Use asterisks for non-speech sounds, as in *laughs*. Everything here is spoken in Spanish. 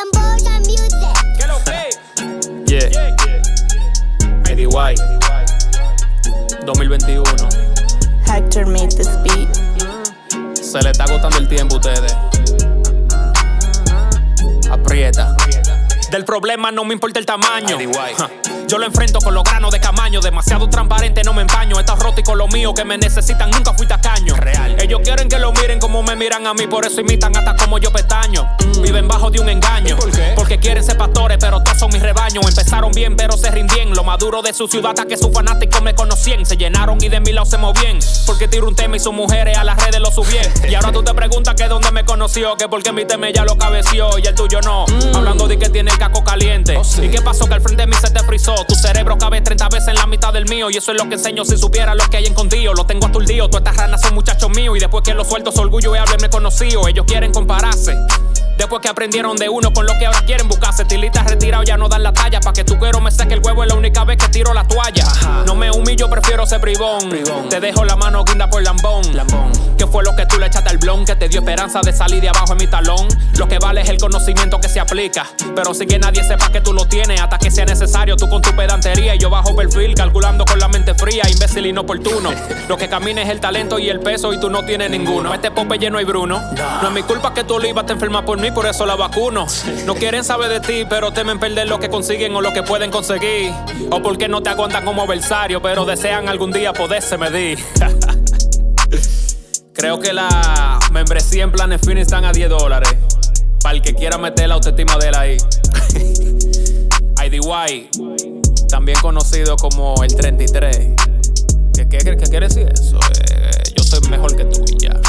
Lamboja Music. ¿Qué lo que? Yeah, ADY 2021 Hector made this beat. Se le está agotando el tiempo a ustedes Aprieta Del problema no me importa el tamaño Ja, Yo lo enfrento con los granos de camaño Demasiado transparente, no me empaño. Está roto y con lo mío que me necesitan Nunca fui tacaño Real. Ellos quieren que lo miren como me miran a mí Por eso imitan hasta como yo pestaño. Viven bajo de un engaño por qué? Porque quieren ser pastores, pero todos son mis rebaños. Empezaron bien, pero se rindien Lo maduro de su ciudad hasta que sus fanáticos me conocían. Se llenaron y de mi lado se movían Porque tiro un tema y sus mujeres a las redes lo subían. Y ahora tú te preguntas que dónde me conoció Que porque mi tema ya lo cabeció y el tuyo no. Hablando de que tiene ¿Y qué pasó? Que al frente de mí se te frizó. Tu cerebro cabe 30 veces en la mitad del mío. Y eso es lo que enseño si supiera lo que hay escondido Lo tengo aturdido, todas estas ranas son muchachos míos. Y después que los suelto su orgullo y haberme conocido. Ellos quieren compararse Después que aprendieron de uno con lo que ahora quieren buscarse. Tilitas retirados ya no dan la talla. Pa' que tu cuero me seque el huevo es la única vez que tiro la toalla. Ajá. No me humillo, prefiero ser bribón. Bribón. Te dejo la mano guinda por lambón. Lambón. ¿Qué fue lo que tú le echaste al blon? Que te dio esperanza de salir de abajo en mi talón. Lo que vale es el conocimiento que se aplica. Pero sin que nadie sepa que tú lo tienes Hasta que sea necesario tú con tu pedantería. Y yo bajo perfil calculando con la mente fría Imbécil inoportuno *laughs* Lo que camina es el talento y el peso Y tú no tienes ninguno. Este pope lleno y Bruno. No es mi culpa que tu oliva te enferma por mí Por eso la vacuno No quieren saber de ti Pero temen perder lo que consiguen o lo que pueden conseguir O porque no te aguantan como versario Pero desean algún día poderse medir *laughs* Creo que la membresía en planes finis están a 10 dólares. Para el que quiera meter la autoestima de él ahí. *laughs* IDY, también conocido como el 33. ¿Qué, qué, qué quiere decir eso? Eh, yo soy mejor que tú ya.